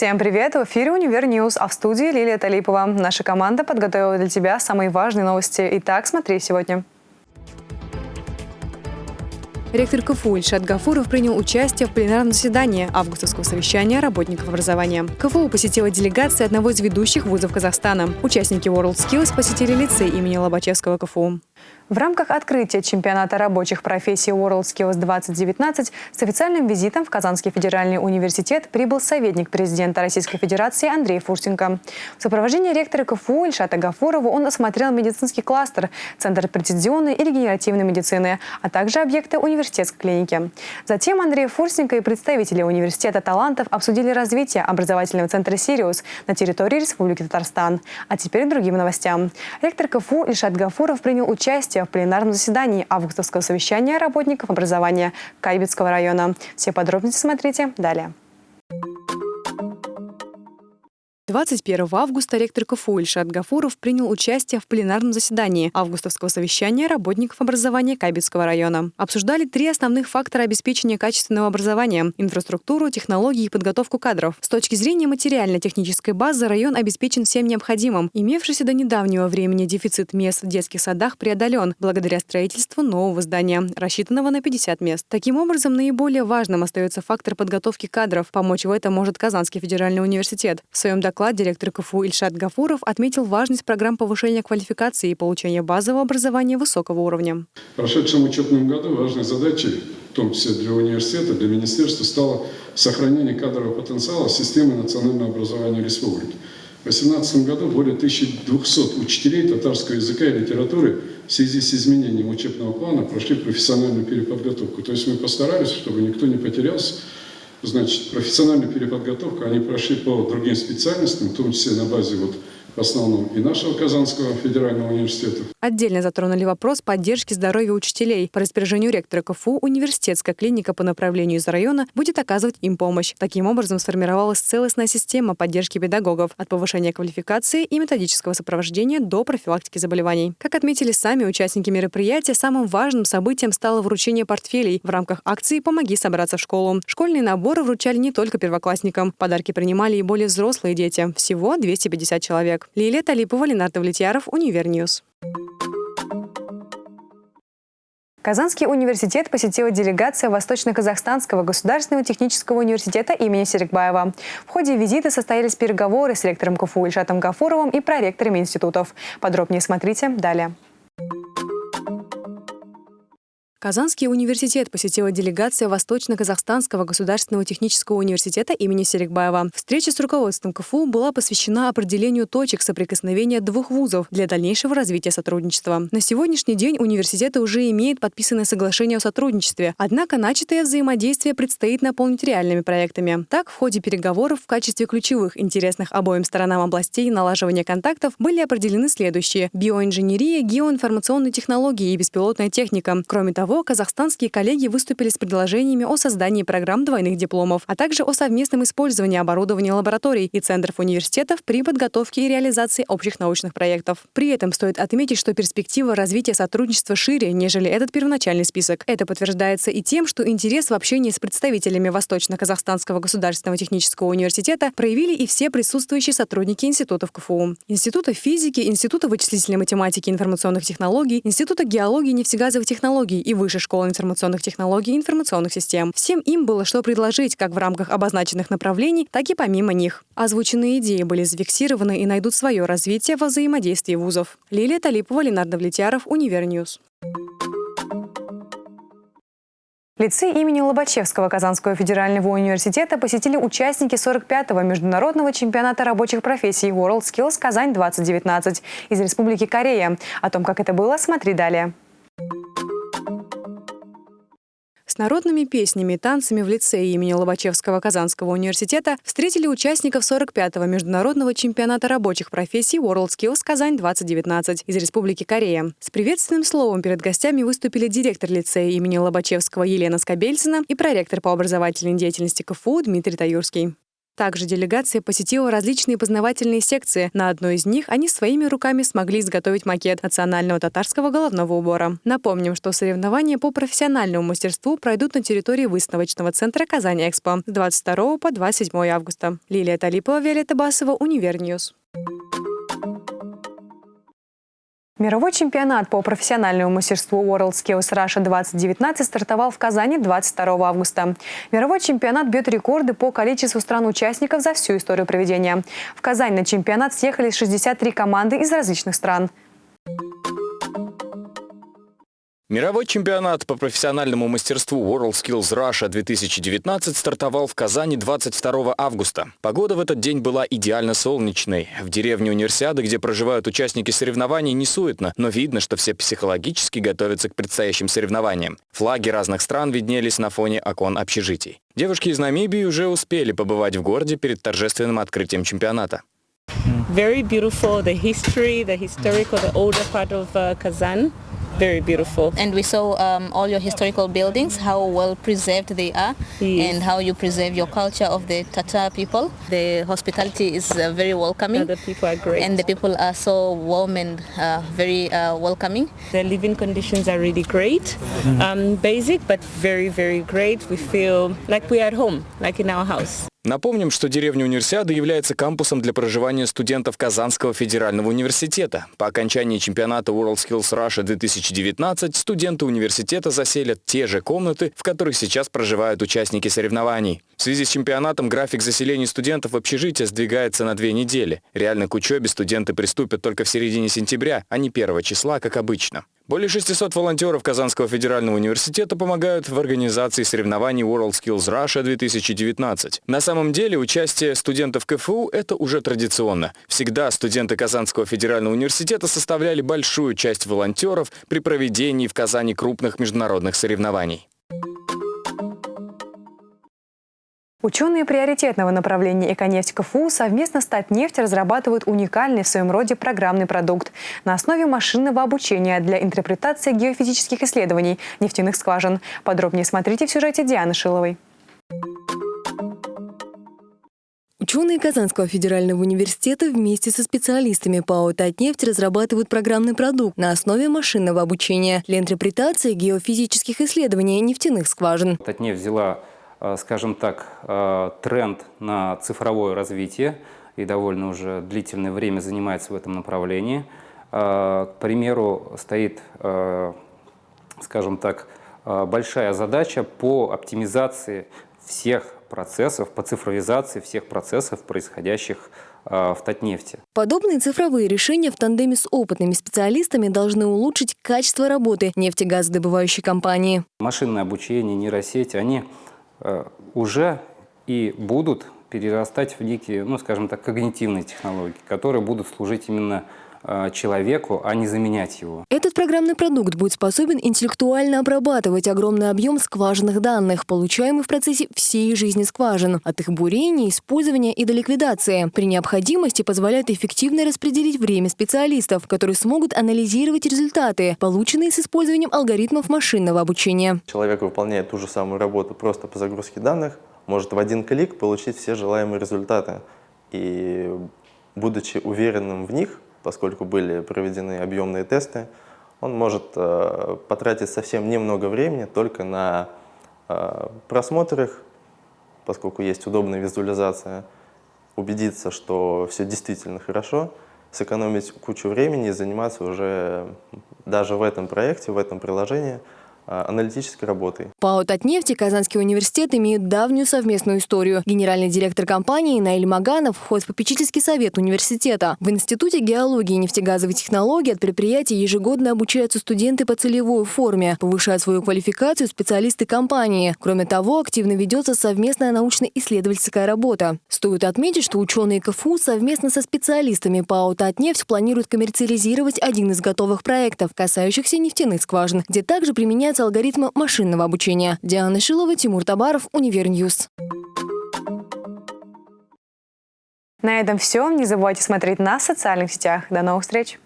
Всем привет! В эфире «Универ News», а в студии Лилия Талипова. Наша команда подготовила для тебя самые важные новости. Итак, смотри сегодня. Ректор КФУ Ильшат Гафуров принял участие в пленарном заседании августовского совещания работников образования. КФУ посетила делегация одного из ведущих вузов Казахстана. Участники WorldSkills посетили лицей имени Лобачевского КФУ. В рамках открытия чемпионата рабочих профессий WorldSkills 2019 с официальным визитом в Казанский федеральный университет прибыл советник президента Российской Федерации Андрей Фурсенко. В сопровождении ректора КФУ Ильшата Гафурова он осмотрел медицинский кластер, Центр прецизионной и регенеративной медицины, а также объекты университетской клиники. Затем Андрей Фурсенко и представители университета талантов обсудили развитие образовательного центра «Сириус» на территории Республики Татарстан. А теперь к другим новостям. Ректор КФУ Ильшат Гафуров принял участие участие в пленарном заседании августовского совещания работников образования Кайбетского района. Все подробности смотрите далее. 21 августа ректор КФУ Ильшат Гафуров принял участие в пленарном заседании августовского совещания работников образования Кабельского района. Обсуждали три основных фактора обеспечения качественного образования – инфраструктуру, технологии и подготовку кадров. С точки зрения материально-технической базы район обеспечен всем необходимым. Имевшийся до недавнего времени дефицит мест в детских садах преодолен благодаря строительству нового здания, рассчитанного на 50 мест. Таким образом, наиболее важным остается фактор подготовки кадров. Помочь в этом может Казанский федеральный университет. В своем докладе доклад директор КФУ Ильшат Гафуров отметил важность программ повышения квалификации и получения базового образования высокого уровня. В прошедшем учебном году важной задачей, в том числе для университета, для министерства, стало сохранение кадрового потенциала системы национального образования республики. В 2018 году более 1200 учителей татарского языка и литературы в связи с изменением учебного плана прошли профессиональную переподготовку. То есть мы постарались, чтобы никто не потерялся, Значит, профессиональную переподготовку они прошли по другим специальностям, в том числе на базе вот в основном и нашего Казанского федерального университета. Отдельно затронули вопрос поддержки здоровья учителей. По распоряжению ректора КФУ университетская клиника по направлению из района будет оказывать им помощь. Таким образом сформировалась целостная система поддержки педагогов от повышения квалификации и методического сопровождения до профилактики заболеваний. Как отметили сами участники мероприятия, самым важным событием стало вручение портфелей в рамках акции «Помоги собраться в школу». Школьные наборы вручали не только первоклассникам. Подарки принимали и более взрослые дети. Всего 250 человек человек. Лилия Талипова, Ленар Давлетьяров, Универ News. Казанский университет посетила делегация Восточно-Казахстанского государственного технического университета имени Серикбаева. В ходе визита состоялись переговоры с ректором КФУ Ильшатом Гафуровым и проректорами институтов. Подробнее смотрите далее. Казанский университет посетила делегация Восточно-Казахстанского государственного технического университета имени Серикбаева. Встреча с руководством КФУ была посвящена определению точек соприкосновения двух вузов для дальнейшего развития сотрудничества. На сегодняшний день университеты уже имеют подписанное соглашение о сотрудничестве, однако начатое взаимодействие предстоит наполнить реальными проектами. Так, в ходе переговоров в качестве ключевых интересных обоим сторонам областей налаживания контактов были определены следующие – биоинженерия, геоинформационные технологии и беспилотная техника. Кроме того, того, казахстанские коллеги выступили с предложениями о создании программ двойных дипломов, а также о совместном использовании оборудования лабораторий и центров университетов при подготовке и реализации общих научных проектов. При этом стоит отметить, что перспектива развития сотрудничества шире, нежели этот первоначальный список. Это подтверждается и тем, что интерес в общении с представителями Восточно-Казахстанского государственного технического университета проявили и все присутствующие сотрудники институтов КФУ. Института физики, Института вычислительной математики и информационных технологий, Института геологии и нефтегазовых технологий и Высшей школы информационных технологий и информационных систем. Всем им было что предложить как в рамках обозначенных направлений, так и помимо них. Озвученные идеи были зафиксированы и найдут свое развитие во взаимодействии вузов. Лилия Талипова, Ленар Давлетьяров, Универ News. Лицей имени Лобачевского Казанского федерального университета посетили участники 45-го международного чемпионата рабочих профессий WorldSkills Казань-2019 из Республики Корея. О том, как это было, смотри далее. С народными песнями и танцами в лицее имени Лобачевского Казанского университета встретили участников 45-го международного чемпионата рабочих профессий WorldSkills Казань-2019 из Республики Корея. С приветственным словом перед гостями выступили директор лицея имени Лобачевского Елена Скобельцина и проректор по образовательной деятельности КФУ Дмитрий Таюрский. Также делегация посетила различные познавательные секции. На одной из них они своими руками смогли изготовить макет национального татарского головного убора. Напомним, что соревнования по профессиональному мастерству пройдут на территории выставочного центра «Казань-Экспо» с 22 по 27 августа. Лилия Талипова, Виолетта Басова, Универ News. Мировой чемпионат по профессиональному мастерству WorldSkills Russia 2019 стартовал в Казани 22 августа. Мировой чемпионат бьет рекорды по количеству стран-участников за всю историю проведения. В Казань на чемпионат съехали 63 команды из различных стран. Мировой чемпионат по профессиональному мастерству WorldSkills Russia 2019 стартовал в Казани 22 августа. Погода в этот день была идеально солнечной. В деревне Универсиады, где проживают участники соревнований, не суетно, но видно, что все психологически готовятся к предстоящим соревнованиям. Флаги разных стран виднелись на фоне окон общежитий. Девушки из Намибии уже успели побывать в городе перед торжественным открытием чемпионата. Very beautiful, the history, the historical, the older part of uh, Kazan. Very beautiful. And we saw um, all your historical buildings, how well preserved they are, Yes. and how you preserve your culture of the Tatar people. The hospitality is uh, very welcoming. The people are great. And the people are so warm and uh, very uh, welcoming. The living conditions are really great. Um, basic, but very, very great. We feel like we're at home, like in our house. Напомним, что деревня Универсиады является кампусом для проживания студентов Казанского федерального университета. По окончании чемпионата WorldSkills Russia 2019 студенты университета заселят те же комнаты, в которых сейчас проживают участники соревнований. В связи с чемпионатом график заселения студентов в общежитие сдвигается на две недели. Реально к учебе студенты приступят только в середине сентября, а не 1 числа, как обычно. Более 600 волонтеров Казанского федерального университета помогают в организации соревнований WorldSkills Russia 2019. На самом деле участие студентов КФУ – это уже традиционно. Всегда студенты Казанского федерального университета составляли большую часть волонтеров при проведении в Казани крупных международных соревнований. Ученые приоритетного направления «Эконефть КФУ» совместно с Татнефть разрабатывают уникальный в своем роде программный продукт на основе машинного обучения для интерпретации геофизических исследований нефтяных скважин. Подробнее смотрите в сюжете Дианы Шиловой. Ученые Казанского федерального университета вместе со специалистами ПАО «Татнефть» разрабатывают программный продукт на основе машинного обучения для интерпретации геофизических исследований нефтяных скважин. Татнефть взяла, скажем так, э, тренд на цифровое развитие и довольно уже длительное время занимается в этом направлении. Э, К примеру, стоит, э, скажем так, э, большая задача по оптимизации всех процессов, по цифровизации всех процессов, происходящих э, в Татнефти. Подобные цифровые решения в тандеме с опытными специалистами должны улучшить качество работы нефтегазодобывающей компании. Машинное обучение, нейросети, они э, уже и будут перерастать в некие, ну, скажем так, когнитивные технологии, которые будут служить именно э, человеку, а не заменять его. Этот программный продукт будет способен интеллектуально обрабатывать огромный объем скважинных данных, получаемых в процессе всей жизни скважин, от их бурения, использования и до ликвидации. При необходимости позволяет эффективно распределить время специалистов, которые смогут анализировать результаты, полученные с использованием алгоритмов машинного обучения. Человек выполняет ту же самую работу просто по загрузке данных, может в один клик получить все желаемые результаты. И будучи уверенным в них, поскольку были проведены объемные тесты, он может э, потратить совсем немного времени только на э, просмотр их, поскольку есть удобная визуализация, убедиться, что все действительно хорошо, сэкономить кучу времени и заниматься уже даже в этом проекте, в этом приложении аналитической работой. ПАО «Татнефть» и Казанский университет имеют давнюю совместную историю. Генеральный директор компании Наиль Маганов входит в попечительский совет университета. В Институте геологии и нефтегазовой технологии от предприятия ежегодно обучаются студенты по целевой форме, повышают свою квалификацию специалисты компании. Кроме того, активно ведется совместная научно-исследовательская работа. Стоит отметить, что ученые КФУ совместно со специалистами ПАО «Татнефть» планируют коммерциализировать один из готовых проектов, касающихся нефтяных скважин, где также применяются алгоритмы машинного обучения. Диана Шилова, Тимур Табаров, Универ News. На этом все. Не забывайте смотреть нас в социальных сетях. До новых встреч!